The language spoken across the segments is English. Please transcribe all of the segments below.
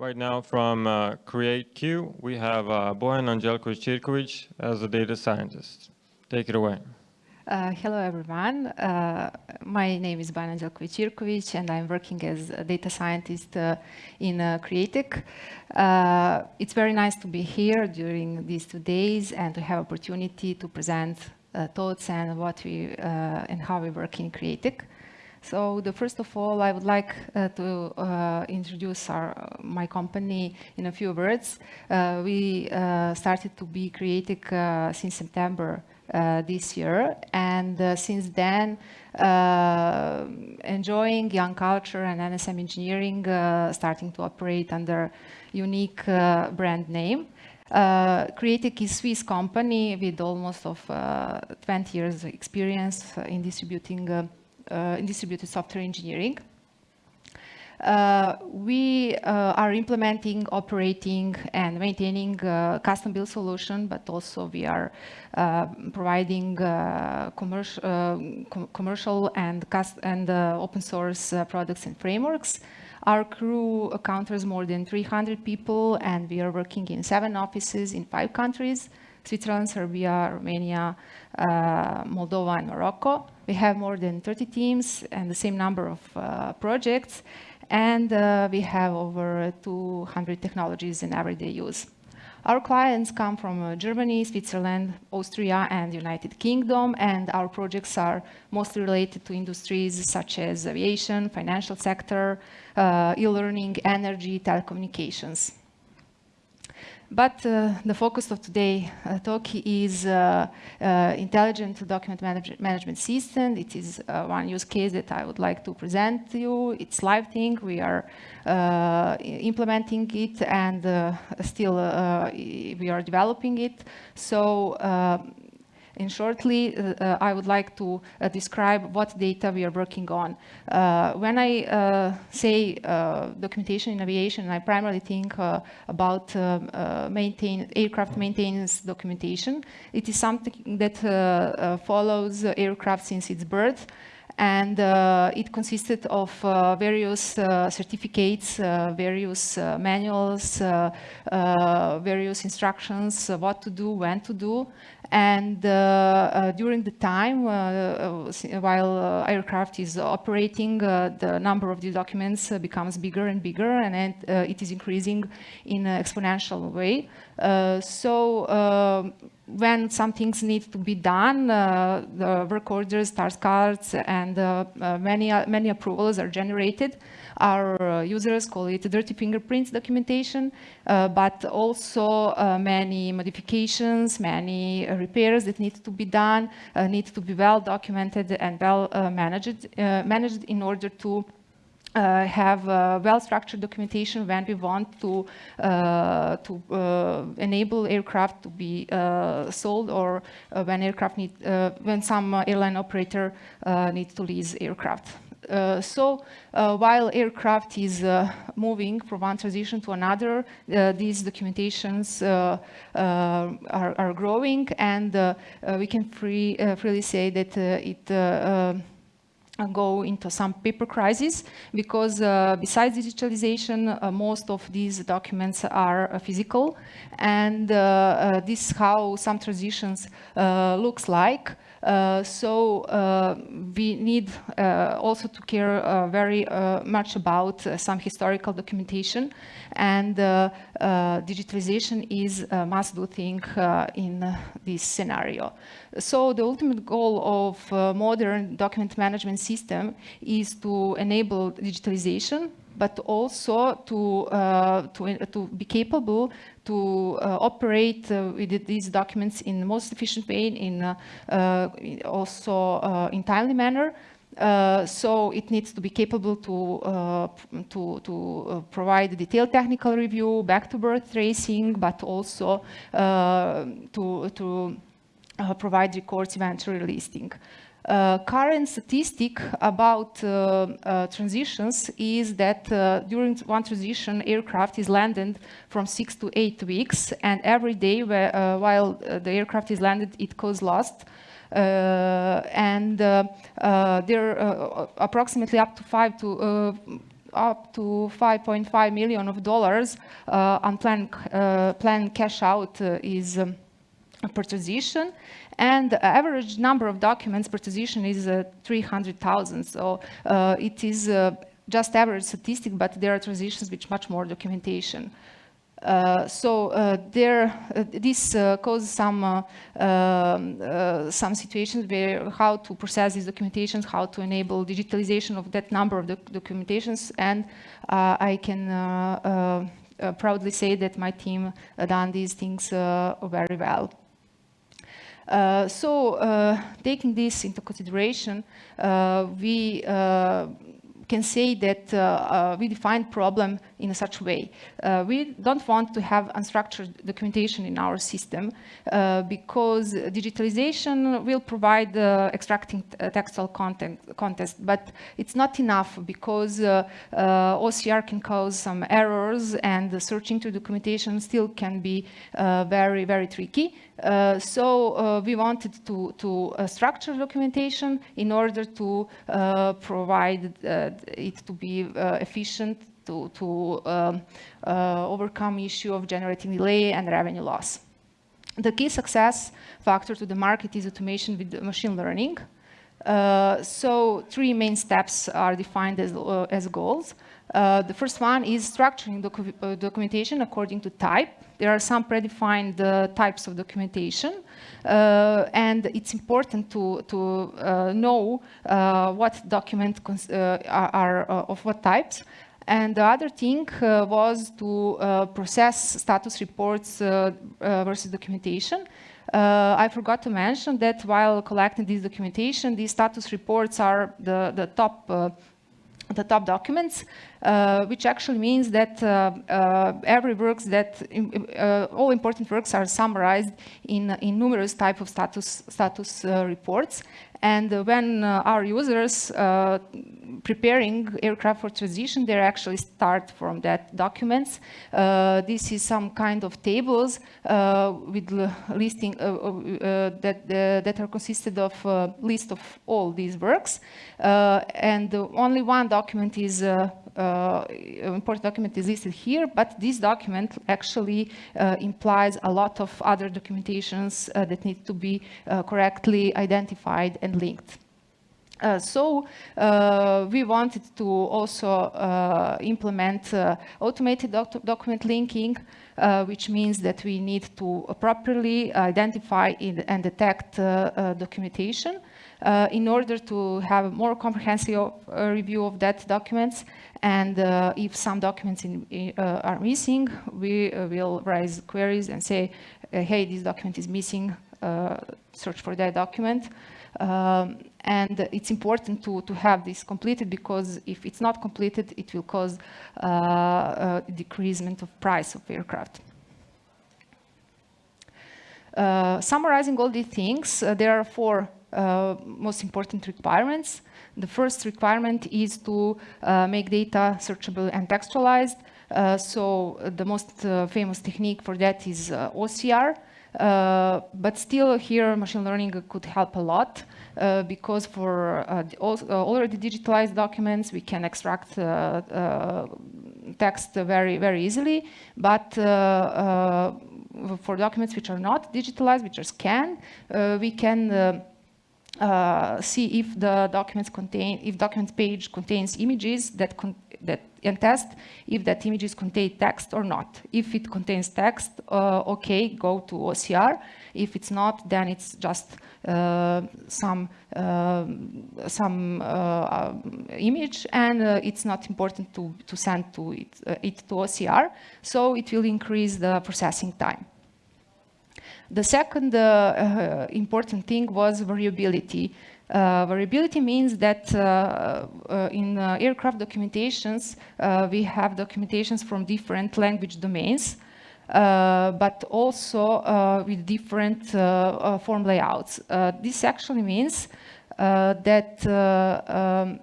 Right now from uh, CreateQ, we have uh, Bojan Anđelković as a data scientist. Take it away. Uh, hello, everyone. Uh, my name is Bojan Anđelković and I'm working as a data scientist uh, in uh, CreateQ. Uh, it's very nice to be here during these two days and to have opportunity to present uh, thoughts and what we and how we work in CreateQ. So the first of all, I would like uh, to uh, introduce our, uh, my company in a few words. Uh, we uh, started to be CreateQ uh, since September this year, and since then, enjoying young culture and NSM engineering, starting to operate under unique brand name. Uh, CreateQ is Swiss company with almost of 20 years experience in distributing in distributed software engineering. Uh, we uh, are implementing, operating, and maintaining uh, custom build solution, but also we are uh, providing uh, commercial, com commercial and, and open source products and frameworks. Our crew counters more than 300 people, and we are working in seven offices in five countries. Switzerland, Serbia, Romania, uh, Moldova, and Morocco. We have more than 30 teams and the same number of uh, projects. And uh, we have over 200 technologies in everyday use. Our clients come from uh, Germany, Switzerland, Austria, and United Kingdom, and our projects are mostly related to industries such as aviation, financial sector, uh, e-learning, energy, telecommunications. But uh, the focus of today's uh, talk is uh, uh, intelligent document manage management system. It is uh, one use case that I would like to present to you. It's live thing. We are uh, implementing it and still we are developing it. So and shortly, uh, uh, I would like to uh, describe what data we are working on. Uh, when I uh, say uh, documentation in aviation, I primarily think about maintain, aircraft maintenance documentation. It is something that follows aircraft since its birth and uh, it consisted of uh, various uh, certificates, uh, various uh, manuals, uh, various instructions, what to do, when to do, and during the time, while aircraft is operating, the number of these documents becomes bigger and bigger, and it is increasing in an exponential way. So when some things need to be done, uh, the work orders, task cards, and uh, uh, many, many approvals are generated. Our uh, users call it dirty fingerprints documentation, uh, but also uh, many modifications, many repairs that need to be done, need to be well documented and well managed, managed in order to uh, have uh, well-structured documentation when we want to uh, to uh, enable aircraft to be uh, sold or uh, when aircraft need when some airline operator needs to lease aircraft. Uh, so uh, while aircraft is uh, moving from one transition to another, these documentations are, are, growing and we can free, freely say that it um, go into some paper crisis because uh, besides digitalization, uh, most of these documents are uh, physical and this is how some transitions looks like. Uh, so uh, we need uh, also to care uh, very uh, much about uh, some historical documentation and digitalization is a must-do thing in this scenario. So the ultimate goal of modern document management system is to enable digitalization but also to, uh, to, to be capable to uh, operate uh, with these documents in the most efficient way, in also in timely manner. Uh, so it needs to be capable to uh, to to uh, provide detailed technical review, back to birth tracing, but also to to provide records eventually listing. Uh, current statistic about uh, uh, transitions is that uh, during one transition, aircraft is landed from six to eight weeks, and every day where, uh, while uh, the aircraft is landed, it goes lost. and there are approximately up to five to up to 5.5 million of dollars unplanned planned cash out is um, per and the average number of documents per is uh, 300,000. So uh, it is uh, just average statistic, but there are transitions with much more documentation. Uh, so uh, there, uh, this causes some um, some situations where how to process these documentations, how to enable digitalization of that number of doc documentations, and I can proudly say that my team done these things very well. Uh, so uh, taking this into consideration, uh, we can say that uh, uh, we define problem in such a way. Uh, we don't want to have unstructured documentation in our system because digitalization will provide extracting textual content, but it's not enough because OCR can cause some errors and searching through documentation still can be very, very tricky. Uh, so uh, we wanted to, to uh, structure documentation in order to provide it to be efficient to, to um, overcome issue of generating delay and revenue loss. The key success factor to the market is automation with machine learning. Uh, so three main steps are defined as, uh, as goals. Uh, the first one is structuring docu uh, documentation according to type. There are some predefined uh, types of documentation, and it's important to, to know what documents are, are of what types. And the other thing was to process status reports versus documentation. Uh, I forgot to mention that while collecting this documentation, these status reports are the, the top uh, the top documents, uh, which actually means that uh, uh, every works that, uh, all important works are summarized in, in numerous type of status, status reports. And when our users preparing aircraft for transition, they actually start from that documents. Uh, this is some kind of tables uh, with listing uh, that, that are consisted of list of all these works. and only one document is uh, important document is listed here, but this document actually uh, implies a lot of other documentations uh, that need to be correctly identified and linked. Uh, so uh, we wanted to also uh, implement automated doc document linking, which means that we need to properly identify and detect documentation in order to have a more comprehensive review of that documents and uh, if some documents in, uh, are missing, we uh, will raise queries and say, uh, hey, this document is missing, uh, search for that document. Um, and it's important to, to have this completed because if it's not completed, it will cause uh, a decreasement of price of aircraft. summarizing all these things, there are four most important requirements. The first requirement is to uh, make data searchable and textualized. Uh, so uh, the most uh, famous technique for that is uh, OCR. Uh, but still here machine learning could help a lot uh, because for uh, uh, already digitalized documents we can extract text very very easily. But for documents which are not digitalized which are scanned we can uh, see if the documents contain, if documents page contains images that, that and test if that images contain text or not. If it contains text, uh, okay, go to OCR. If it's not, then it's just uh, some uh, some uh, image, and uh, it's not important to to send to it, it to OCR. So it will increase the processing time. The second uh, uh, important thing was variability. Uh, variability means that uh, uh, in uh, aircraft documentations, we have documentations from different language domains, but also with different form layouts. this actually means that um,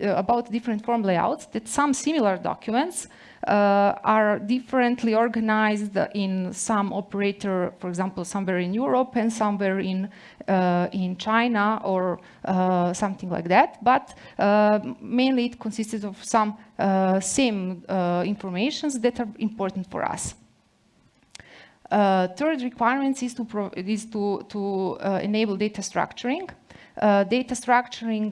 about different form layouts that some similar documents uh, are differently organized in some operator, for example, somewhere in Europe and somewhere in, uh, in China or uh, something like that. But mainly it consisted of some same informations that are important for us. Uh, third requirement is to, is to, to uh, enable data structuring. Uh, data structuring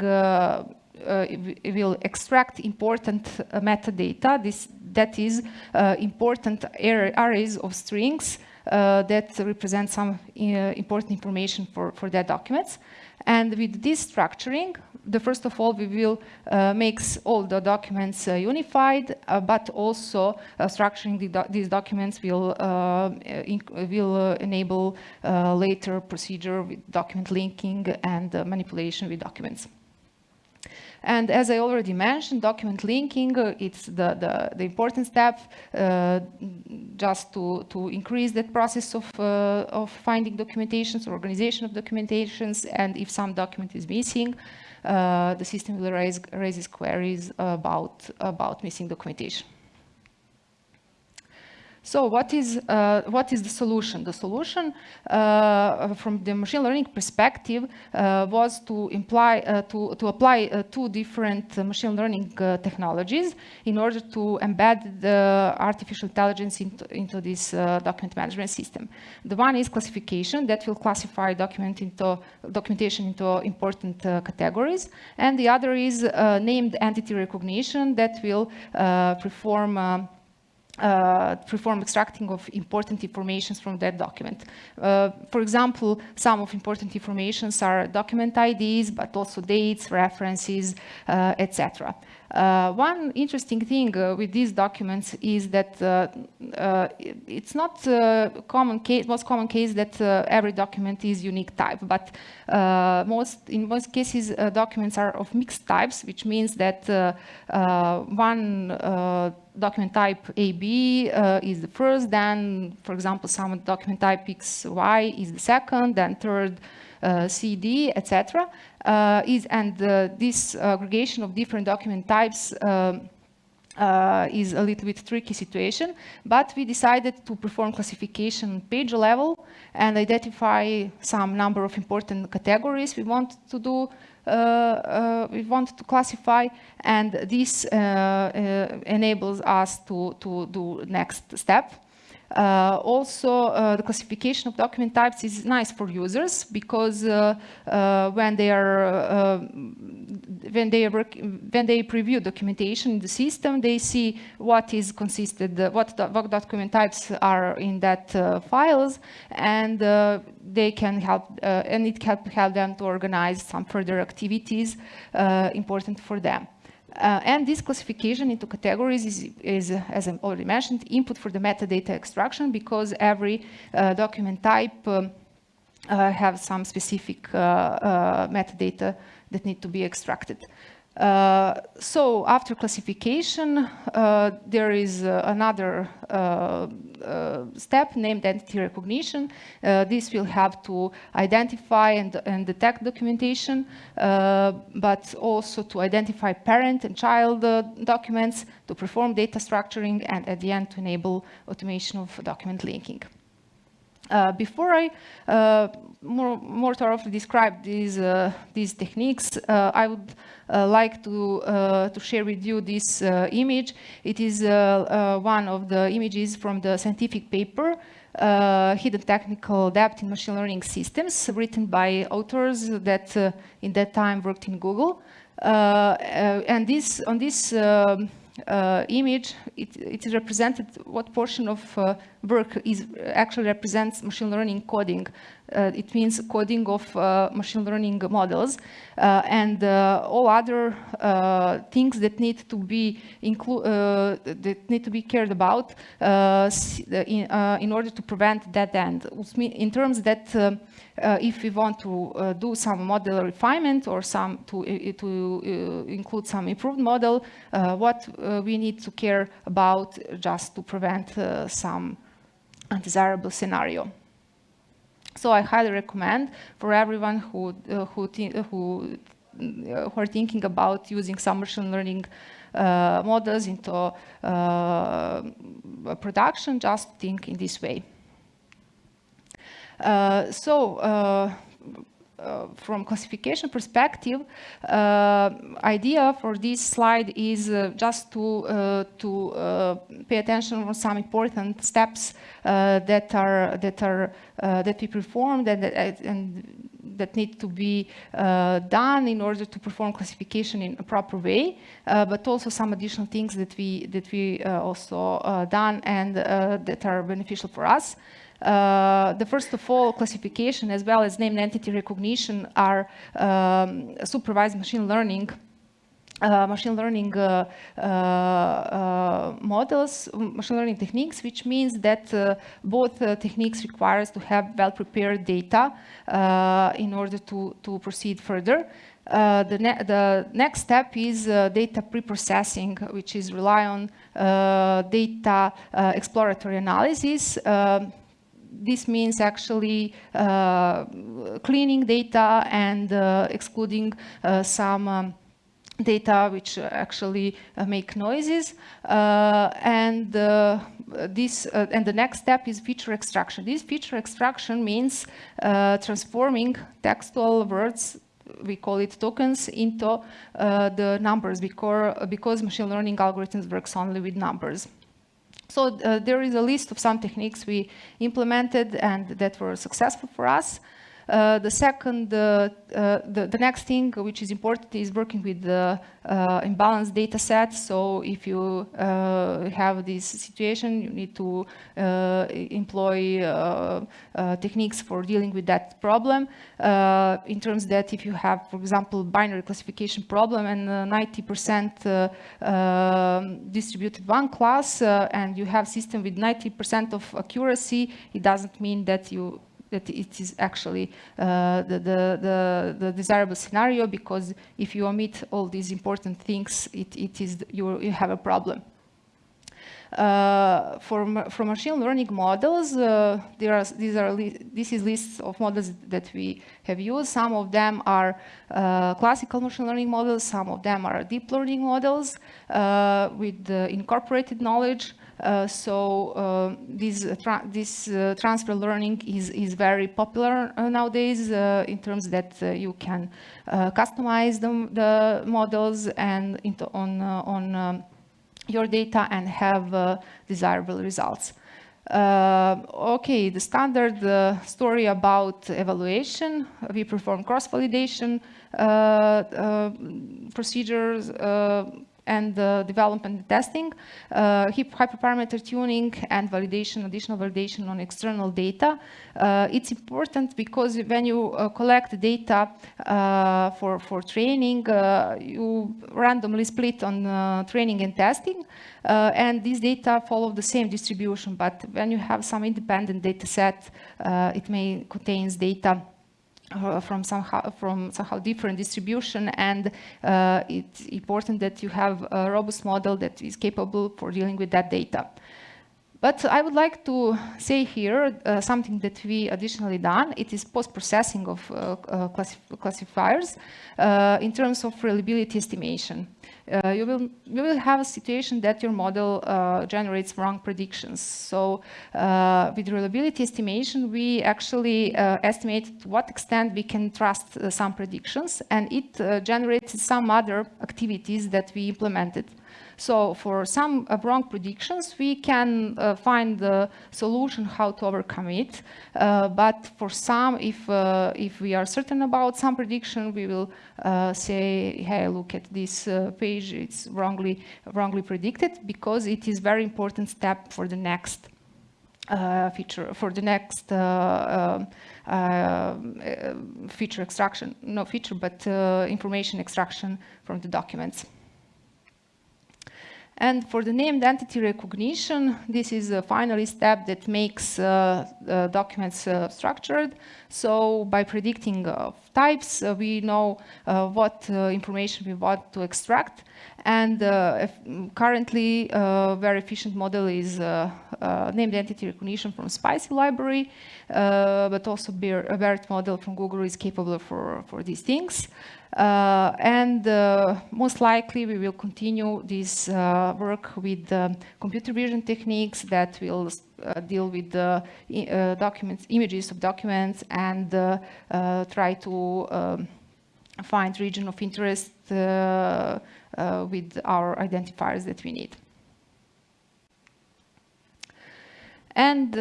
will extract important metadata. This that is uh, important arrays of strings uh, that represent some uh, important information for, for that documents. And with this structuring, the first of all, we will uh, make all the documents uh, unified, uh, but also structuring the do these documents will, will enable later procedure with document linking and manipulation with documents. And as I already mentioned, document linking, uh, it's the, the, the, important step uh, just to, to increase that process of, uh, of finding documentations, or organization of documentations, and if some document is missing, uh, the system will raise, raises queries about, about missing documentation. So what is, uh, what is the solution? The solution uh, from the machine learning perspective uh, was to, imply, uh, to, to apply uh, two different machine learning uh, technologies in order to embed the artificial intelligence into, into this document management system. The one is classification that will classify document into, documentation into important categories. And the other is named entity recognition that will perform uh, perform extracting of important informations from that document. Uh, for example, some of important informations are document IDs, but also dates, references, uh, etc. Uh, one interesting thing uh, with these documents is that uh, it's not common case, most common case that every document is unique type, but most in most cases documents are of mixed types, which means that one document type AB is the first, then, for example, some document type XY is the second, then third uh, CD, etc. Uh, is and uh, this aggregation of different document types um, uh, is a little bit tricky situation, but we decided to perform classification page level and identify some number of important categories we want to do, uh, uh, we want to classify, and this enables us to, to do next step. Uh, also, uh, the classification of document types is nice for users because uh, uh when they are uh, when they work, when they preview documentation in the system, they see what is consisted, what, what document types are in that uh, files, and they can help, and it can help them to organize some further activities important for them. Uh, and this classification into categories is, is, as I already mentioned, input for the metadata extraction because every uh, document type um, uh, have some specific uh, uh, metadata that need to be extracted. Uh, so after classification, uh, there is uh, another step named entity recognition. this will have to identify and, and detect documentation, but also to identify parent and child documents, to perform data structuring, and at the end to enable automation of document linking. Uh, before I uh, more, more thoroughly describe these, uh, these techniques, I would uh, like to, uh, to share with you this uh, image. It is one of the images from the scientific paper uh, hidden technical Debt in machine learning systems written by authors that uh, in that time worked in Google. Uh, and this on this um, image, it, it, represented what portion of uh, work is actually represents machine learning coding uh, it means coding of uh, machine learning models uh, and uh, all other uh, things that need to be include uh, that need to be cared about in, in order to prevent dead end. In terms that if we want to do some model refinement or some to to include some improved model, what we need to care about just to prevent some undesirable scenario. So I highly recommend for everyone who, uh, who, who who are thinking about using some machine learning uh, models into uh, production, just think in this way. Uh, so uh, from classification perspective, uh, idea for this slide is uh, just to uh, to uh, pay attention on some important steps uh, that are that are that we performed and, and that need to be done in order to perform classification in a proper way, but also some additional things that we that we also done and that are beneficial for us. Uh, the first of all, classification as well as named entity recognition are um, supervised machine learning uh, machine learning uh, uh, uh models, machine learning techniques, which means that uh, both techniques requires to have well-prepared data in order to, to proceed further. the, ne the next step is data pre-processing, which is rely on data exploratory analysis. Um, this means actually uh, cleaning data and uh, excluding uh, some um, data which actually uh, make noises. Uh, and uh, this and the next step is feature extraction. This feature extraction means transforming textual words we call it tokens into the numbers because because machine learning algorithms works only with numbers so uh, there is a list of some techniques we implemented and that were successful for us. Uh, the second, uh, uh, the, the next thing which is important is working with the uh, imbalanced data set. So if you uh, have this situation, you need to uh, employ techniques for dealing with that problem. in terms that if you have, for example, binary classification problem and 90% um, distributed one class and you have system with 90% of accuracy, it doesn't mean that you that it is actually uh, the, the, the, the, desirable scenario because if you omit all these important things, it, it is, you, have a problem. Uh, for, for machine learning models, uh, there are, these are this is lists of models that we have used. Some of them are uh, classical machine learning models, some of them are deep learning models uh, with incorporated knowledge. Uh, so uh, this, tra this uh, transfer learning is, is very popular nowadays in terms that you can customize the, the, models and on, on um, your data and have desirable results. Uh, okay, the standard uh, story about evaluation. We perform cross-validation uh, procedures and development and testing, uh, hyperparameter tuning and validation, additional validation on external data. Uh, it's important because when you uh, collect data for, for training, you randomly split on training and testing, and these data follow the same distribution, but when you have some independent data set, it may contains data uh, from somehow from somehow different distribution and uh, it's important that you have a robust model that is capable for dealing with that data. But I would like to say here uh, something that we additionally done. It is post-processing of uh, uh, classifiers uh, in terms of reliability estimation. Uh, you, will, you will have a situation that your model uh, generates wrong predictions. So with reliability estimation, we actually estimate to what extent we can trust some predictions, and it generates some other activities that we implemented. So for some uh, wrong predictions, we can uh, find the solution how to overcome it. Uh, but for some, if, uh, if we are certain about some prediction, we will uh, say, hey, look at this uh, page, it's wrongly, wrongly predicted because it is very important step for the next feature, for the next um, feature extraction, no feature, but information extraction from the documents. And for the named entity recognition, this is a final step that makes uh, uh, documents uh, structured. So by predicting uh, types, uh, we know uh, what information we want to extract. And currently, a very efficient model is named entity recognition from spaCy library, but also BERT model from Google is capable for, for these things. Uh, and uh, most likely we will continue this uh, work with uh, computer vision techniques that will uh, deal with the uh, documents, images of documents and try to um, find region of interest with our identifiers that we need. And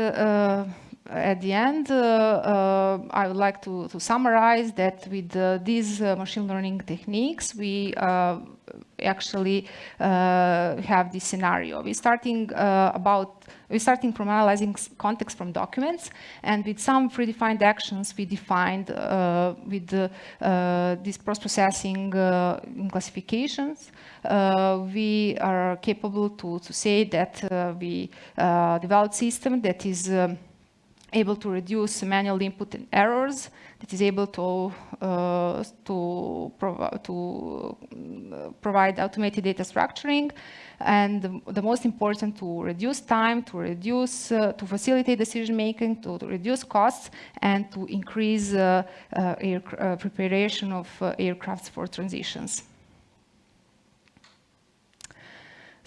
at the end, uh, uh, I would like to, to summarize that with uh, these machine learning techniques, we actually have this scenario. We're starting about we're starting from analyzing context from documents, and with some predefined actions we defined uh, with the, uh, this post-processing uh, classifications, we are capable to, to say that we developed system that is um, able to reduce manual input and errors, that is able to, uh, to, prov to uh, provide automated data structuring, and the, most important to reduce time, to reduce, uh, to facilitate decision making, to, to, reduce costs, and to increase uh, uh, uh, preparation of aircrafts for transitions.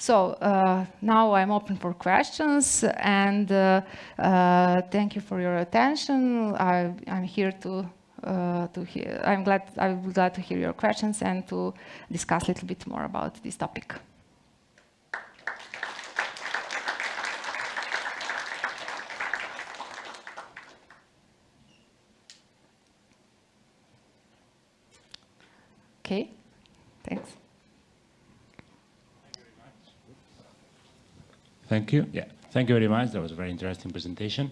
So uh, now I'm open for questions and uh, uh, thank you for your attention. I, am here to, uh, to hear, I'm glad, I'm glad to hear your questions and to discuss a little bit more about this topic. Okay, thanks. Thank you. Yeah, thank you very much. That was a very interesting presentation.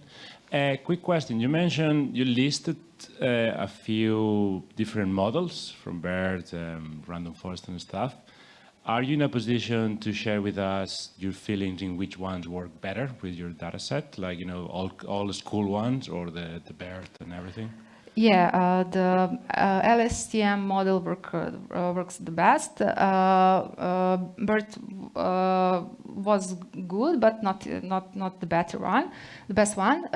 A uh, quick question. You mentioned you listed uh, a few different models from BERT, um, random forest and stuff. Are you in a position to share with us your feelings in which ones work better with your data set? Like, you know, all, all the school ones or the, the BERT and everything? Yeah, uh, the uh, LSTM model work, uh, works the best. Uh, uh, BERT uh, was good, but not not not the better one, the best one.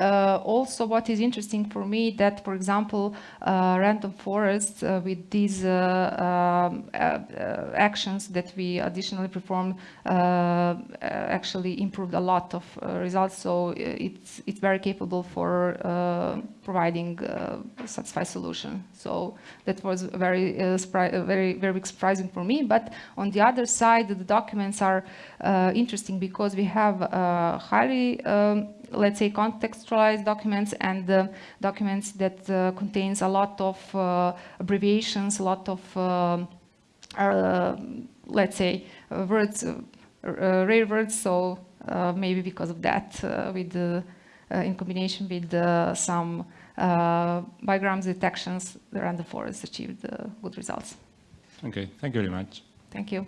also, what is interesting for me that, for example, random forests with these um, actions that we additionally performed actually improved a lot of results. So it's it's very capable for providing satisfy solution. So that was very, uh, uh, very, very surprising for me. But on the other side, the documents are uh, interesting because we have uh, highly, um, let's say, contextualized documents and uh, documents that uh, contains a lot of abbreviations, a lot of, um, let's say, words, rare words. So maybe because of that, with in combination with some uh, bigrams detections, the random forest achieved uh, good results. Okay, thank you very much. Thank you.